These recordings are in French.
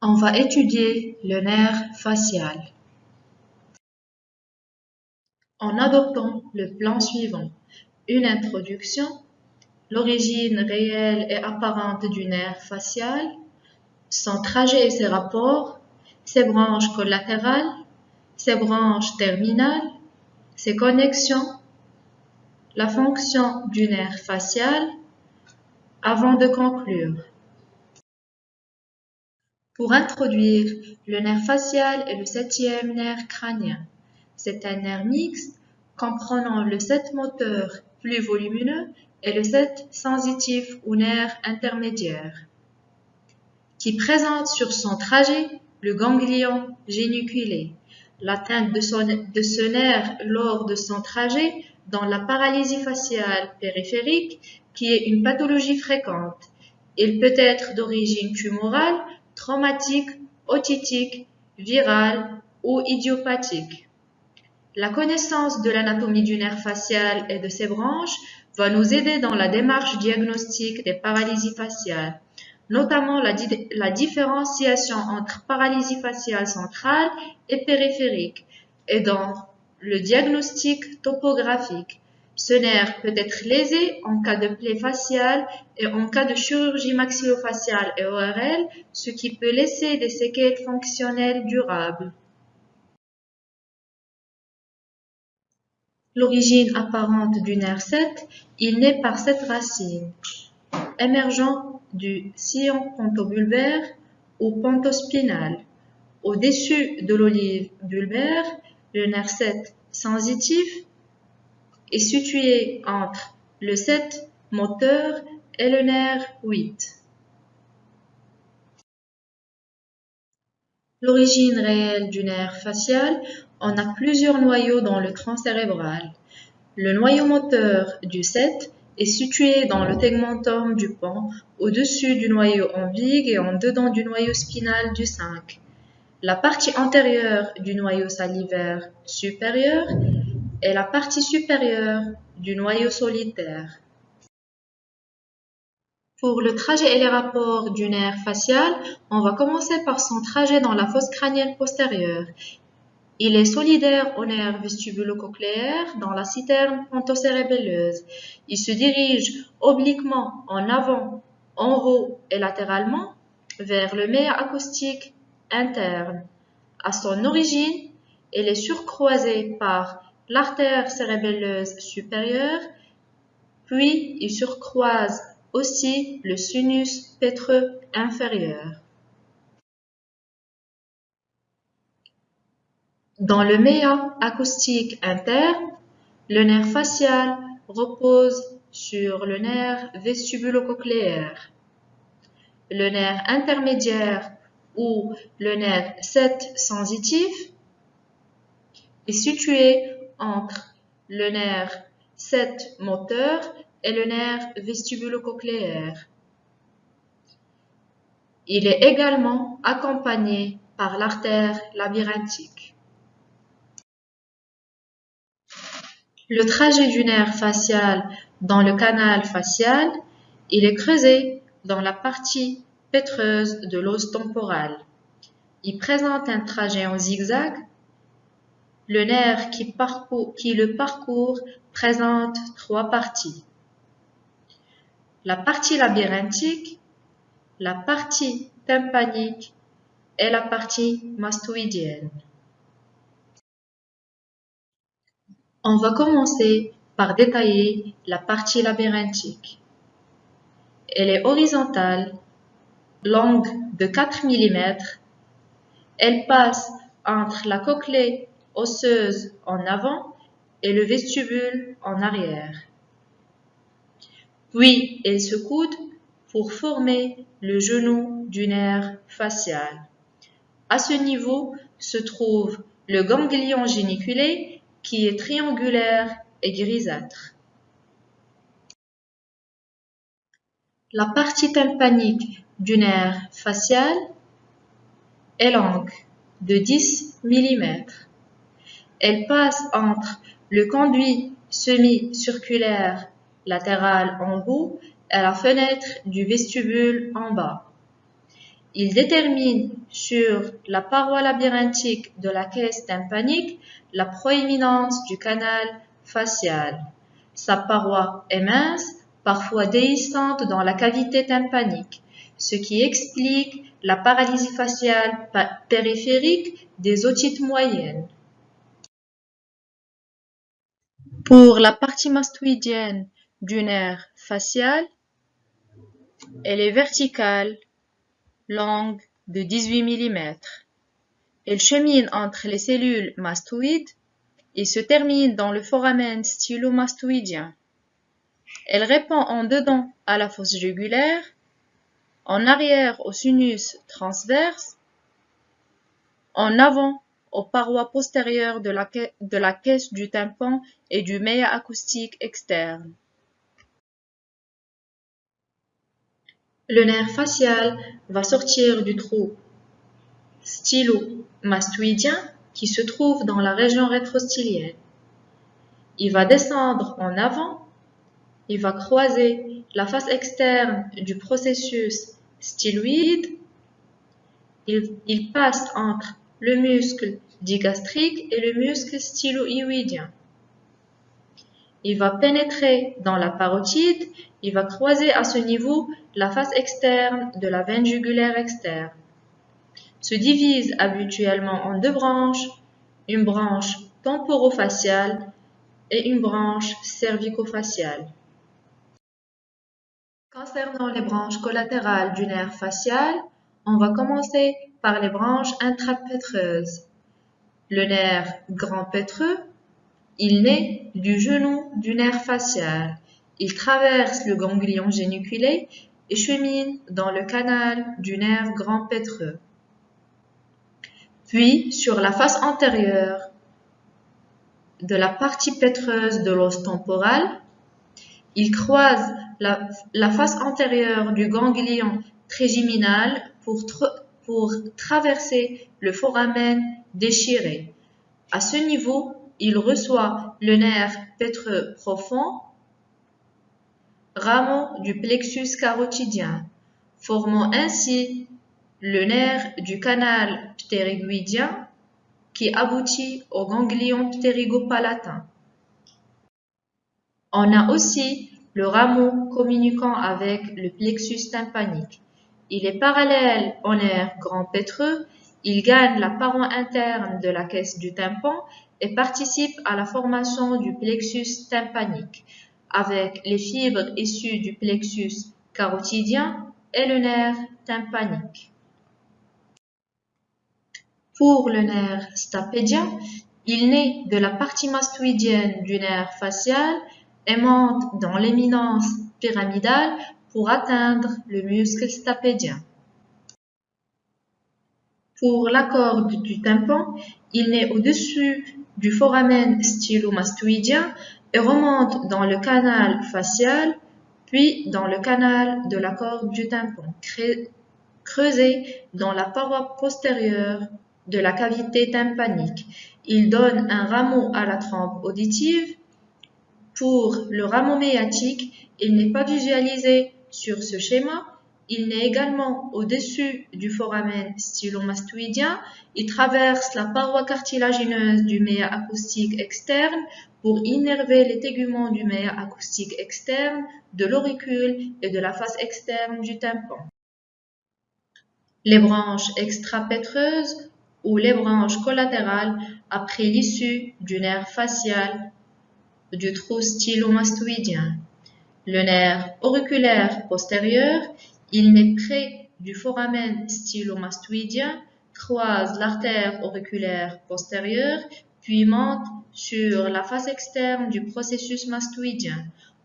On va étudier le nerf facial en adoptant le plan suivant. Une introduction, l'origine réelle et apparente du nerf facial, son trajet et ses rapports, ses branches collatérales, ses branches terminales, ses connexions, la fonction du nerf facial, avant de conclure. Pour introduire, le nerf facial est le septième nerf crânien. C'est un nerf mixte comprenant le septe moteur plus volumineux et le septe sensitif ou nerf intermédiaire, qui présente sur son trajet le ganglion géniculé. L'atteinte de, de ce nerf lors de son trajet dans la paralysie faciale périphérique, qui est une pathologie fréquente. Il peut être d'origine tumorale traumatique, otitique, virale ou idiopathique. La connaissance de l'anatomie du nerf facial et de ses branches va nous aider dans la démarche diagnostique des paralysies faciales, notamment la, la différenciation entre paralysie faciale centrale et périphérique, et dans le diagnostic topographique, ce nerf peut être lésé en cas de plaie faciale et en cas de chirurgie maxillofaciale et ORL, ce qui peut laisser des séquelles fonctionnelles durables. L'origine apparente du nerf 7, il naît par cette racine, émergeant du sillon pontobulbaire ou pontospinal. Au-dessus de l'olive bulbaire, le nerf 7 sensitif est situé entre le 7 moteur et le nerf 8. L'origine réelle du nerf facial, on a plusieurs noyaux dans le tronc cérébral. Le noyau moteur du 7 est situé dans le tegmentum du pont, au-dessus du noyau ambigue et en dedans du noyau spinal du 5. La partie antérieure du noyau salivaire supérieur est la partie supérieure du noyau solitaire. Pour le trajet et les rapports du nerf facial, on va commencer par son trajet dans la fosse crânienne postérieure. Il est solidaire au nerf vestibulo-cochléaire dans la citerne pontocérébelleuse. Il se dirige obliquement en avant, en haut et latéralement vers le méa acoustique interne. À son origine, il est surcroisé par l'artère cérébelleuse supérieure, puis il surcroise aussi le sinus pétreux inférieur. Dans le méa acoustique interne, le nerf facial repose sur le nerf vestibulo-cochléaire. Le nerf intermédiaire ou le nerf 7 sensitif est situé entre le nerf 7 moteur et le nerf vestibulo-cochléaire. Il est également accompagné par l'artère labyrinthique. Le trajet du nerf facial dans le canal facial, il est creusé dans la partie pétreuse de l'os temporal. Il présente un trajet en zigzag le nerf qui, le parcourt présente trois parties. La partie labyrinthique, la partie tympanique et la partie mastoïdienne. On va commencer par détailler la partie labyrinthique. Elle est horizontale, longue de 4 mm. Elle passe entre la cochlée osseuse en avant et le vestibule en arrière. Puis elle se coude pour former le genou du nerf facial. À ce niveau se trouve le ganglion géniculé qui est triangulaire et grisâtre. La partie tympanique du nerf facial est longue de 10 mm. Elle passe entre le conduit semi-circulaire latéral en haut et la fenêtre du vestibule en bas. Il détermine sur la paroi labyrinthique de la caisse tympanique la proéminence du canal facial. Sa paroi est mince, parfois déhissante dans la cavité tympanique, ce qui explique la paralysie faciale périphérique des otites moyennes. Pour la partie mastoïdienne du nerf facial, elle est verticale, longue de 18 mm. Elle chemine entre les cellules mastoïdes et se termine dans le foramen stylomastoïdien. Elle répond en dedans à la fosse jugulaire, en arrière au sinus transverse, en avant aux parois postérieures de la, caisse du tympan et du méa acoustique externe. Le nerf facial va sortir du trou stylo-mastoïdien qui se trouve dans la région rétrostylienne. Il va descendre en avant, il va croiser la face externe du processus styloïde, il passe entre le muscle digastrique et le muscle stylo-hyoïdien. Il va pénétrer dans la parotide, il va croiser à ce niveau la face externe de la veine jugulaire externe. Se divise habituellement en deux branches, une branche temporofaciale et une branche cervicofaciale. Concernant les branches collatérales du nerf facial, on va commencer par les branches intrapétreuses. Le nerf grand pétreux il naît du genou du nerf facial. Il traverse le ganglion géniculé et chemine dans le canal du nerf grand pétreux. Puis, sur la face antérieure de la partie pétreuse de l'os temporal, il croise la, face antérieure du ganglion trigeminal pour, pour traverser le foramen déchiré. À ce niveau, il reçoit le nerf pétreux profond, rameau du plexus carotidien, formant ainsi le nerf du canal ptérygoïdien qui aboutit au ganglion ptérygopalatin. On a aussi le rameau communiquant avec le plexus tympanique. Il est parallèle au nerf grand pétreux, il gagne la paroi interne de la caisse du tympan et participe à la formation du plexus tympanique avec les fibres issues du plexus carotidien et le nerf tympanique. Pour le nerf stapédien, il naît de la partie mastoïdienne du nerf facial et monte dans l'éminence pyramidale pour atteindre le muscle stapédien. Pour la corde du tympan, il naît au-dessus du foramen stylomastoïdien et remonte dans le canal facial, puis dans le canal de la corde du tympan, creusé dans la paroi postérieure de la cavité tympanique. Il donne un rameau à la trompe auditive. Pour le rameau méatique, il n'est pas visualisé sur ce schéma, il naît également au-dessus du foramen stylomastoïdien. Il traverse la paroi cartilagineuse du méa acoustique externe pour innerver les téguments du méa acoustique externe, de l'auricule et de la face externe du tympan. Les branches extrapétreuses ou les branches collatérales après l'issue du nerf facial du trou stylomastoïdien. Le nerf auriculaire postérieur il naît près du foramen stylomastoïdien, croise l'artère auriculaire postérieure, puis monte sur la face externe du processus mastoïdien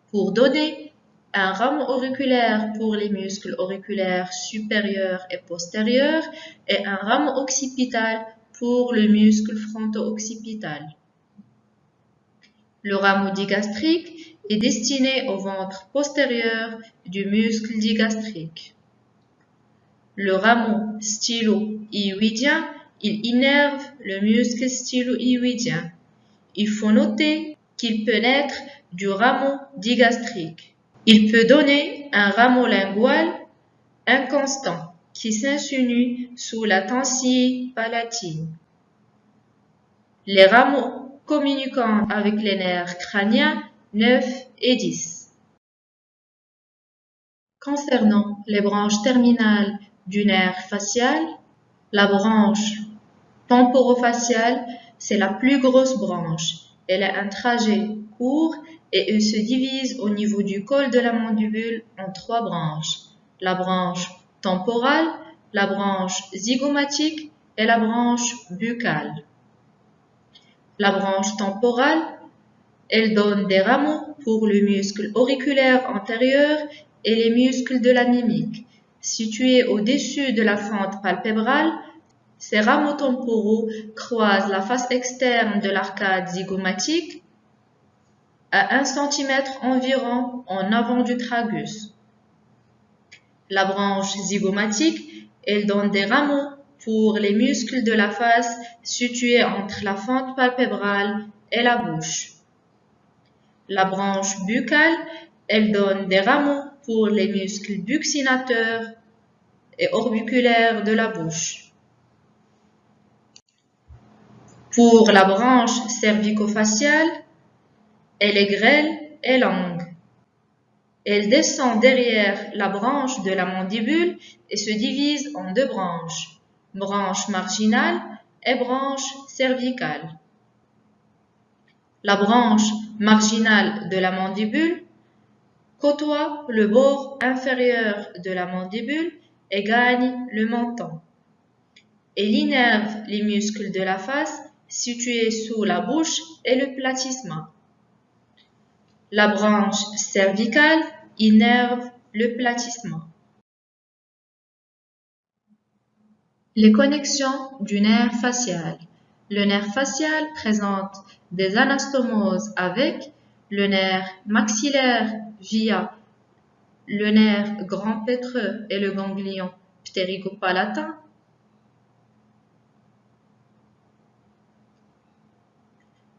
pour donner un rameau auriculaire pour les muscles auriculaires supérieurs et postérieurs et un rameau occipital pour le muscle fronto-occipital. Le rameau digastrique est destiné au ventre postérieur du muscle digastrique. Le rameau stylo-hyoïdien, il innerve le muscle stylo-hyoïdien. Il faut noter qu'il peut naître du rameau digastrique. Il peut donner un rameau lingual inconstant. qui s'insinue sous la tensille palatine. Les rameaux communiquant avec les nerfs crâniens 9 et 10. Concernant les branches terminales du nerf facial, la branche temporofaciale, c'est la plus grosse branche. Elle a un trajet court et elle se divise au niveau du col de la mandibule en trois branches. La branche temporale, la branche zygomatique et la branche buccale. La branche temporale, elle donne des rameaux pour le muscle auriculaire antérieur et les muscles de la mimique. Situés au-dessus de la fente palpébrale, ces rameaux temporaux croisent la face externe de l'arcade zygomatique à 1 cm environ en avant du tragus. La branche zygomatique, elle donne des rameaux pour les muscles de la face situés entre la fente palpébrale et la bouche. La branche buccale, elle donne des rameaux pour les muscles buccinateurs et orbiculaires de la bouche. Pour la branche cervico-faciale, elle est grêle et longue. Elle descend derrière la branche de la mandibule et se divise en deux branches, branche marginale et branche cervicale. La branche marginale de la mandibule côtoie le bord inférieur de la mandibule et gagne le menton. Elle innerve les muscles de la face situé sous la bouche et le platysma. La branche cervicale innerve le platysma. Les connexions du nerf facial. Le nerf facial présente des anastomoses avec le nerf maxillaire via le nerf grand pétreux et le ganglion ptéricopalatin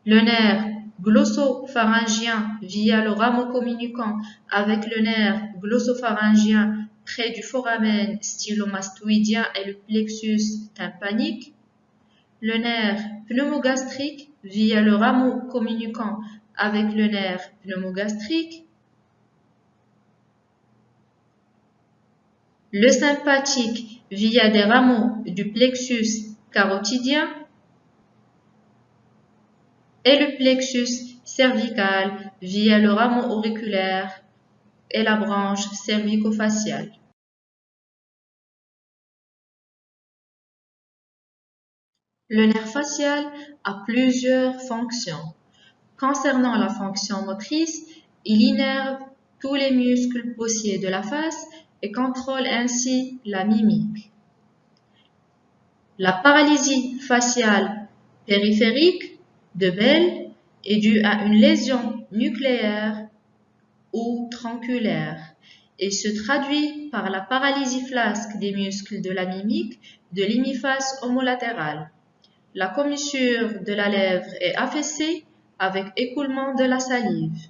Le nerf glossopharyngien via le rameau communiquant avec le nerf glossopharyngien près du foramen stylomastoïdien et le plexus tympanique. Le nerf pneumogastrique via le rameau communiquant avec le nerf pneumogastrique. Le sympathique via des rameaux du plexus carotidien et le plexus cervical via le rameau auriculaire et la branche cervico-faciale. Le nerf facial a plusieurs fonctions. Concernant la fonction motrice, il innerve tous les muscles poussiers de la face et contrôle ainsi la mimique. La paralysie faciale périphérique de Bell est due à une lésion nucléaire ou tronculaire et se traduit par la paralysie flasque des muscles de la mimique de l'hémiface homolatérale. La commissure de la lèvre est affaissée avec écoulement de la salive.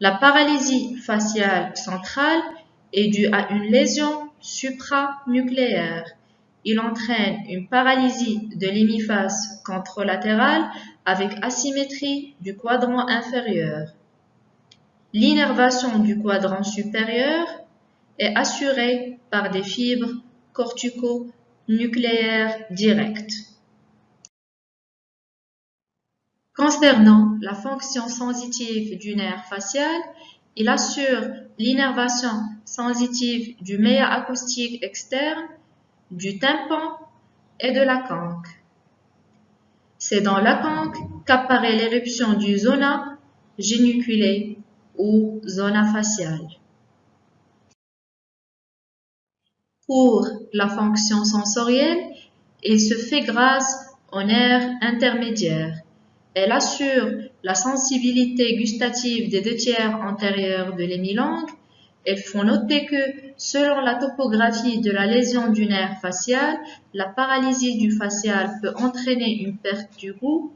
La paralysie faciale centrale est due à une lésion supranucléaire il entraîne une paralysie de l'hémiphase contralatérale avec asymétrie du quadrant inférieur. L'innervation du quadrant supérieur est assurée par des fibres cortico-nucléaires directes. Concernant la fonction sensitive du nerf facial, il assure l'innervation sensitive du méa acoustique externe du tympan et de la canque. C'est dans la canque qu'apparaît l'éruption du zona géniculé ou zona faciale. Pour la fonction sensorielle, il se fait grâce au nerf intermédiaire. Elle assure la sensibilité gustative des deux tiers antérieurs de l'hémilangue elles font noter que, selon la topographie de la lésion du nerf facial, la paralysie du facial peut entraîner une perte du goût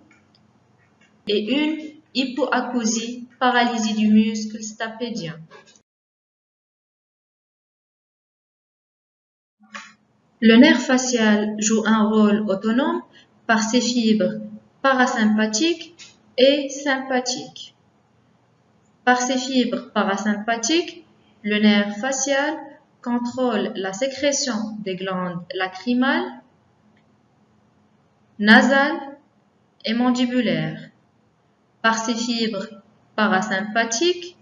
et une hypoacousie, paralysie du muscle stapédien. Le nerf facial joue un rôle autonome par ses fibres parasympathiques et sympathiques. Par ses fibres parasympathiques, le nerf facial contrôle la sécrétion des glandes lacrymales, nasales et mandibulaires. Par ses fibres parasympathiques,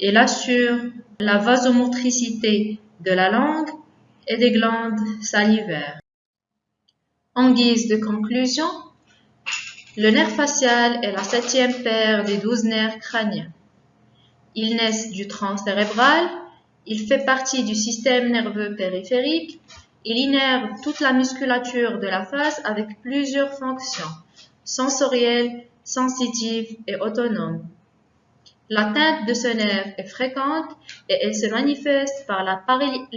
il assure la vasomotricité de la langue et des glandes salivaires. En guise de conclusion, le nerf facial est la septième paire des douze nerfs crâniens. Il naissent du tronc cérébral, il fait partie du système nerveux périphérique, il innerve toute la musculature de la face avec plusieurs fonctions sensorielles, sensitives et autonomes. L'atteinte de ce nerf est fréquente et elle se manifeste par la,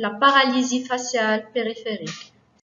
paralysie faciale périphérique.